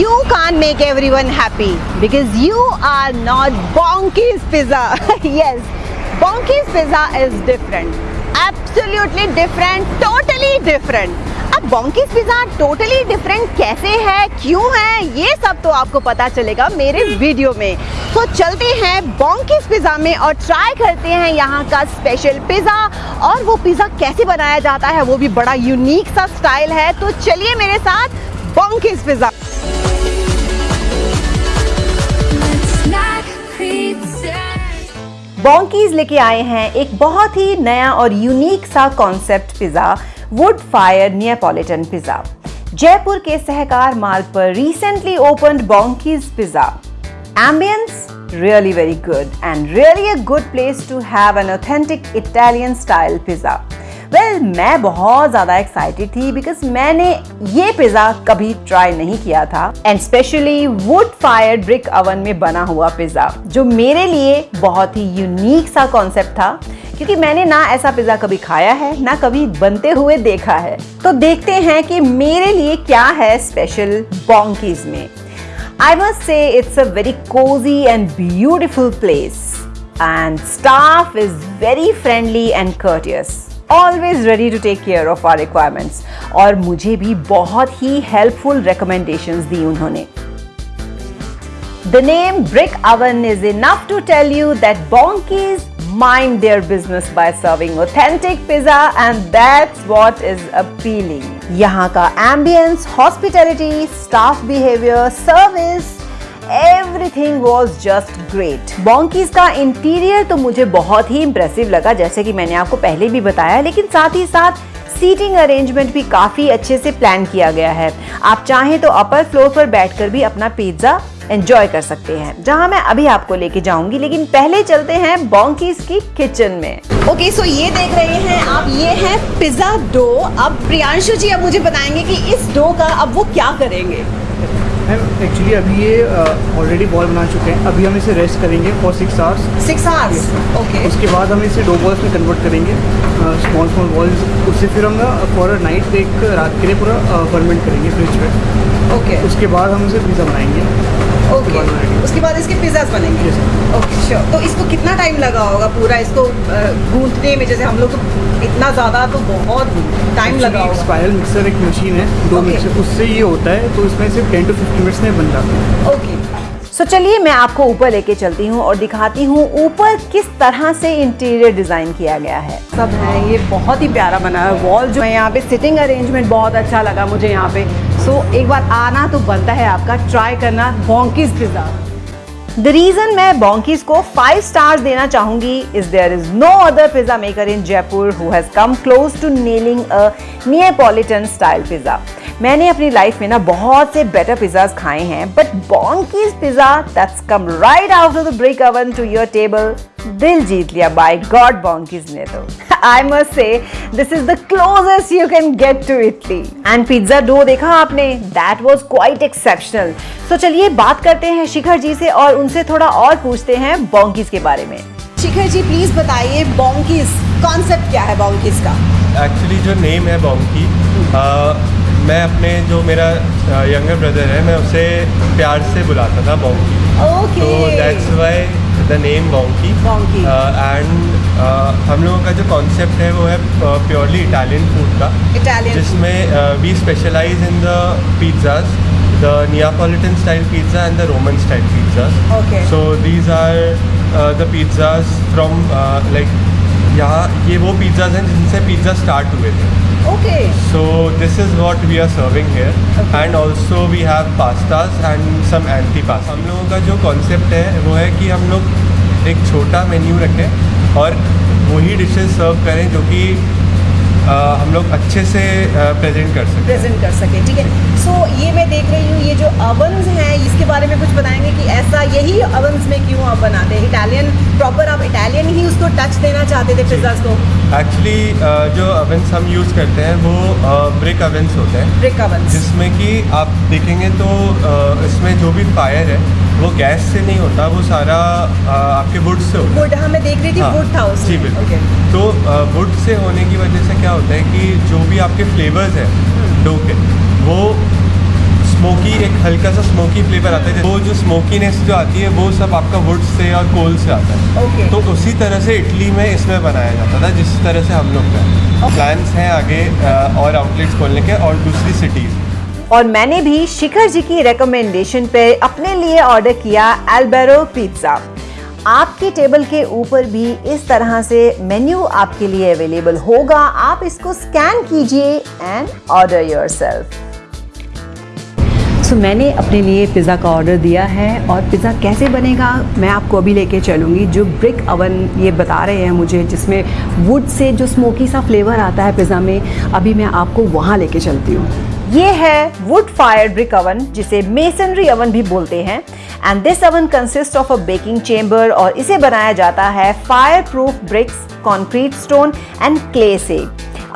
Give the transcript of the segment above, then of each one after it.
You can't make everyone happy because you are not Bonky's Pizza. yes, Bonky's Pizza is different. Absolutely different, totally different. अब बॉन्कीज pizza totally different कैसे है क्यों है ये सब तो आपको पता चलेगा मेरे वीडियो में तो चलते हैं बॉन्कीज पिज़्ज़ा में और ट्राई करते हैं यहाँ का स्पेशल पिज़्ज़ा और वो पिज़्ज़ा कैसे बनाया जाता है वो भी बड़ा यूनिक सा स्टाइल है तो चलिए मेरे साथ बॉन्कीज पिज़्ज़ा बॉन्कीज लेके आए हैं एक बहुत ही नया और यूनिक सा concept pizza wood fire Neapolitan pizza Jaipur के सहकार मार्ग पर recently open Bonkies pizza ambience really very good and really a good place to have an authentic Italian style pizza. Well well, मैं बहुत ज़्यादा एक्साइटेड थी because मैंने ये pizza कभी try नहीं किया था। And specially wood fire brick oven में बना हुआ पिज़्ज़ा जो मेरे लिए बहुत ही यूनिक सा कॉन्सेप्ट था। क्योंकि मैंने ना ऐसा पिज़्ज़ा कभी खाया है ना कभी बनते हुए देखा है। तो देखते हैं कि मेरे लिए क्या है स्पेशल बॉन्कीज में। I must say it's a very cosy and beautiful place and staff is very friendly and courteous always ready to take care of our requirements और मुझे भी बहुत ही हेल्पफुल रिकमेंडेशंस दी उन्होंने The name Brick Oven is enough to tell you that Bonkies mind their business by serving authentic pizza and that's what is appealing. यहाँ का ambience, hospitality, staff behavior, service everything was just great Bonkies का interior तो मुझे बहुत ही impressive लगा जैसे कि मैंने आपको पहले भी बताया लेकिन साथ ही साथ सीटिंग अरेंजमेंट भी काफ़ी अच्छे से प्लान किया गया है। आप चाहें तो अपर फ्लोर पर बैठकर भी अपना पिज़्ज़ा एंजॉय कर सकते हैं जहाँ मैं अभी आपको लेके जाऊँगी लेकिन पहले चलते हैं बॉन्कीज की किचन में। ओके okay, सो so ये देख रहे हैं आप ये है पिज्जा डो अब प्रियांशु जी अब मुझे बताएँगे कि इस डो का अब वो क्या करेंगे। मैम एक्चुअली अभी ये ऑलरेडी बॉल बना चुके हैं। अभी हम इसे रेस्ट करेंगे for six hours six hours okay उसके बाद हम इसे डो बॉल्स में कन्वर्ट करेंगे। स्मॉल स्मॉल बॉल्स उससे फिर हम फॉर नाइट एक रात के लिए पूरा फर्मेंट करेंगे फ्रिज में ओके okay. उसके बाद हम इसे पिज़्ज़ा बनाएँगे। Okay okay. उसके बाद इसके पिज़्ज़ाज बनेंगे? ओके श्योर तो इसको कितना टाइम लगा होगा पूरा? इसको गूंथने में जैसे हम लोग तो इतना ज़्यादा तो बहुत टाइम लगा होगा। स्पायरल मिक्सर एक मशीन है दो okay. मिक्सर उससे ये होता है तो इसमें सिर्फ़ टेन टू फिफ्टीन मिनट्स में बन जाता है। ओके सो चलिए मैं आपको ऊपर लेके चलती हूँ और दिखाती हूँ ऊपर किस तरह से इंटीरियर डिज़ाइन किया गया है। सब है ये बहुत ही प्यारा बना है वॉल जो है यहाँ पे सिटिंग अरेंजमेंट बहुत अच्छा लगा मुझे यहाँ पे। सो so, एक बार आना तो बनता है आपका ट्राई करना बॉन्कीज पिज़्ज़ा द रीजन मैं बॉन्कीज को फाइव स्टार्स देना चाहूँगी is there is no other pizza maker in Jaipur who has come close to nailing a Neapolitan style pizza मैंने अपनी लाइफ में ना बहुत से बेटर पिज्जाज खाए हैं but Bonkey's pizza that's come right out of the brick oven to your table दिल जीत लिया बाय गॉड बॉन्कीज ने तो। I must say this is the closest you can get to Italy and pizza dough देखा आपने? That was quite exceptional so चलिए बात करते हैं शिखर जी से और उनसे थोड़ा और पूछते हैं बॉन्कीज के बारे में। शिखर जी प्लीज़ बताइए बॉन्कीज कॉन्सेप्ट क्या है बॉन्कीज का? एक्चुअली जो नेम है बॉन्की मैं अपने जो मेरा यंगर ब्रदर है मैं उसे प्यार से बुलाता था बॉन्की okay. तो that's why the name Bonkey and हम लोगों का जो कॉन्सेप्ट है वो है प्योरली इटालियन फ़ूड का। जिसमें we specialise in the pizzas the Neapolitan style pizza and the Roman style pizza so these are the pizzas from like यहाँ ये वो पिज्जाज हैं जिनसे पिज़्ज़ा स्टार्ट हुए थे। Okay. So this is what we are serving here okay. and also we have pastas and some anti-pasta. हम लोगों का जो concept है वो है कि हम लोग एक छोटा menu रखें और वही dishes serve करें जो कि हम लोग अच्छे से प्रेजेंट कर सकें। प्रेजेंट कर सकें ठीक है? सो so, ये मैं देख रही हूँ ये जो अवंस हैं इसके बारे में कुछ बताएँगे कि ऐसा यही अवंस में क्यों आप बनाते हैं? इटालियन प्रॉपर आप इटालियन ही उसको टच देना चाहते थे पिज्ज़ाज को? एक्चुअली जो अवंस हम यूज़ करते हैं वो ब्रिक अवंस होते हैं। ब्रिक अवंस जिसमें कि आप देखेंगे तो इसमें जो भी फायर है वो गैस से नहीं होता वो सारा आ, आपके वुड से होता वुड हाँ मैं देख रही थी हाँ, वुड था उसमें। जी बिल्कुल। Okay. तो वुड से होने की वजह से क्या होता है कि जो भी आपके फ्लेवर्स हैं डो के वो स्मोकी एक हल्का सा स्मोकी फ्लेवर आता है। वो जो स्मोकीनेस जो आती है वो सब आपका वुड से और कोल से आता है। Okay. तो उसी तरह से इटली में इसमें बनाया जाता था जिस तरह से हम लोग का। प्लान्स हैं आगे और आउटलेट्स खोलने के और दूसरी सिटीज़ और मैंने भी शिखर जी की रिकमेंडेशन पे अपने लिए ऑर्डर किया एल्बेरो पिज़्ज़ा आपकी टेबल के ऊपर भी इस तरह से मेन्यू आपके लिए अवेलेबल होगा। आप इसको स्कैन कीजिए एंड ऑर्डर योरसेल्फ सो मैंने अपने लिए पिज़्ज़ा का ऑर्डर दिया है और पिज़्ज़ा कैसे बनेगा मैं आपको अभी लेके चलूँगी। जो ब्रिक अवन ये बता रहे हैं मुझे, जिसमें वुड से जो स्मोकी सा फ्लेवर आता है पिज़्ज़ा में, अभी मैं आपको वहाँ लेके चलती हूँ। ये है वुड फायर ब्रिक अवन जिसे मेसनरी अवन भी बोलते हैं। And this oven consist of a baking chamber और इसे बनाया जाता है fire proof bricks concrete stone and clay से।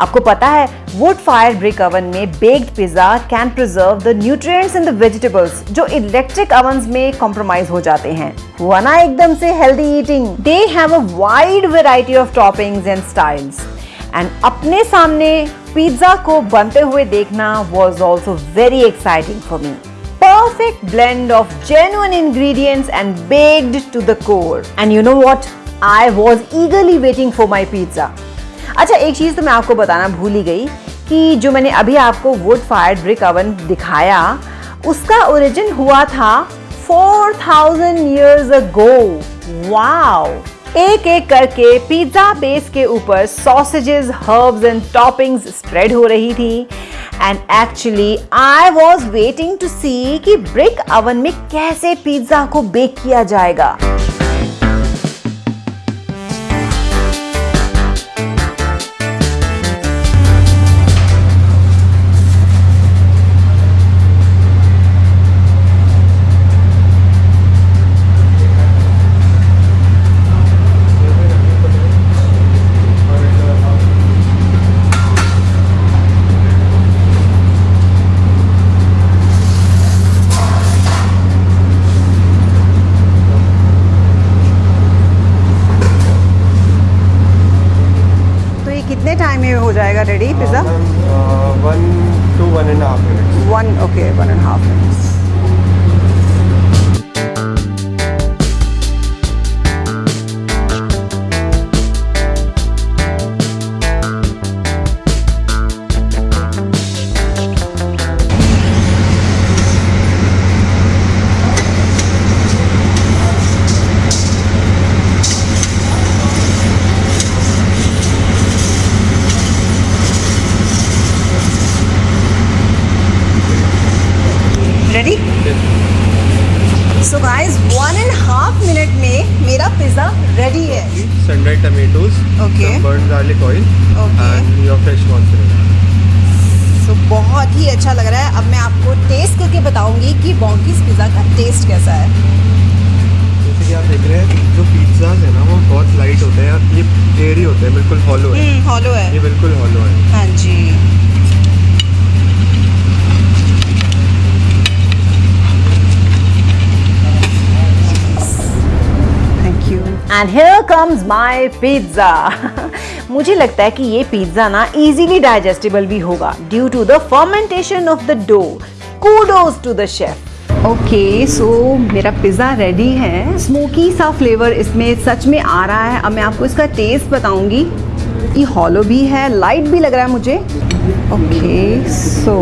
आपको पता है वुड फायर ब्रिक अवन में baked pizza can preserve the nutrients in the vegetables जो इलेक्ट्रिक अवन में कॉम्प्रोमाइज हो जाते हैं। हुआ ना एकदम से healthy eating they have a wide variety of toppings and styles and अपने सामने पिज्जा को बनते हुए देखना was also very exciting for me. Perfect blend of genuine ingredients and baked to the core. And you know what? I was eagerly waiting for my pizza. अच्छा एक चीज़ तो मैं आपको बताना भूल ही गई कि जो मैंने अभी आपको वुड फायर्ड ब्रिक अवन दिखाया उसका ओरिजिन हुआ था 4000 years ago. Wow! एक एक करके पिज्जा बेस के ऊपर sausages herbs and toppings spread हो रही थी। And actually I was waiting to see कि ब्रिक अवन में कैसे पिज्जा को बेक किया जाएगा। जाएगा ready pizza one two one and half minutes one okay one and half minutes some oil and your fresh mozzarella. So बहुत ही अच्छा लग रहा है। अब मैं आपको टेस्ट करके बताऊँगी कि बॉन्कीज पिज्जा का टेस्ट कैसा है। जैसे कि आप देख रहे हैं जो पिज्जा है ना वो बहुत लाइट होते हैं और ये एयरी होते हैं बिल्कुल हॉलो है। हॉलो है। ये बिल्कुल हॉलो है। हाँ जी thank you and here comes my pizza मुझे लगता है कि ये पिज्जा ना इजीली डाइजेस्टेबल भी होगा due to the fermentation of the dough kudos to the chef okay so मेरा पिज़्ज़ा रेडी है. स्मोकी सा फ्लेवर इसमें सच में आ रहा है. अब मैं आपको इसका टेस्ट बताऊँगी. ये हॉलो भी है लाइट भी लग रहा है मुझे. ओके सो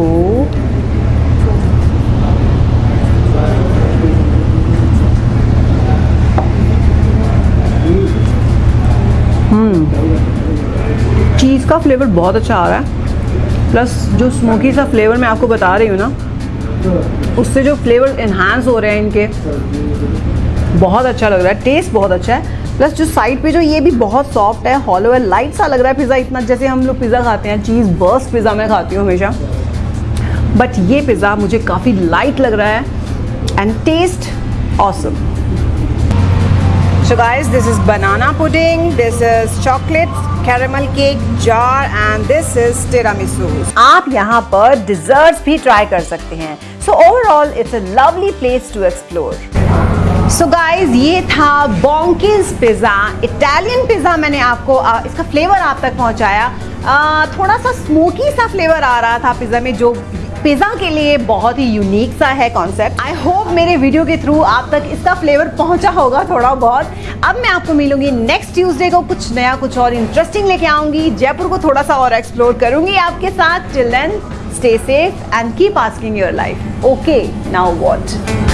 चीज़ का फ्लेवर बहुत अच्छा आ रहा है। प्लस जो स्मोकी सा फ्लेवर मैं आपको बता रही हूँ ना, उससे जो फ्लेवर इन्हांस हो रहे हैं इनके, बहुत अच्छा लग रहा है। टेस्ट बहुत अच्छा है। प्लस जो साइड पे जो ये भी बहुत सॉफ्ट है हॉलो है लाइट सा लग रहा है पिज़्ज़ा इतना, जैसे हम लोग पिज़्ज़ा खाते हैं चीज़ बर्स्ट पिज़्ज़ा मैं खाती हूँ हमेशा। बट ये पिज़्ज़ा मुझे काफ़ी लाइट लग रहा है and taste awesome So guys, this is banana pudding, this is chocolate caramel cake jar and this is tiramisu. आप यहाँ पर desserts भी try कर सकते हैं. So overall, it's a lovely place to explore. So guys ये था बॉन्किस pizza Italian pizza मैंने आपको इसका फ्लेवर आप तक पहुँचाया आ, थोड़ा सा स्मोकी सा फ्लेवर आ रहा था पिज़्ज़ा में जो पिज़्ज़ा के लिए बहुत ही यूनिक सा है कॉन्सेप्ट आई होप मेरे वीडियो के थ्रू आप तक इसका फ्लेवर पहुँचा होगा थोड़ा बहुत. अब मैं आपको मिलूँगी नेक्स्ट ट्यूसडे को कुछ नया, कुछ और इंटरेस्टिंग लेके आऊँगी. जयपुर को थोड़ा सा और एक्सप्लोर करूँगी आपके साथ. Children stay safe and keep asking your life okay now what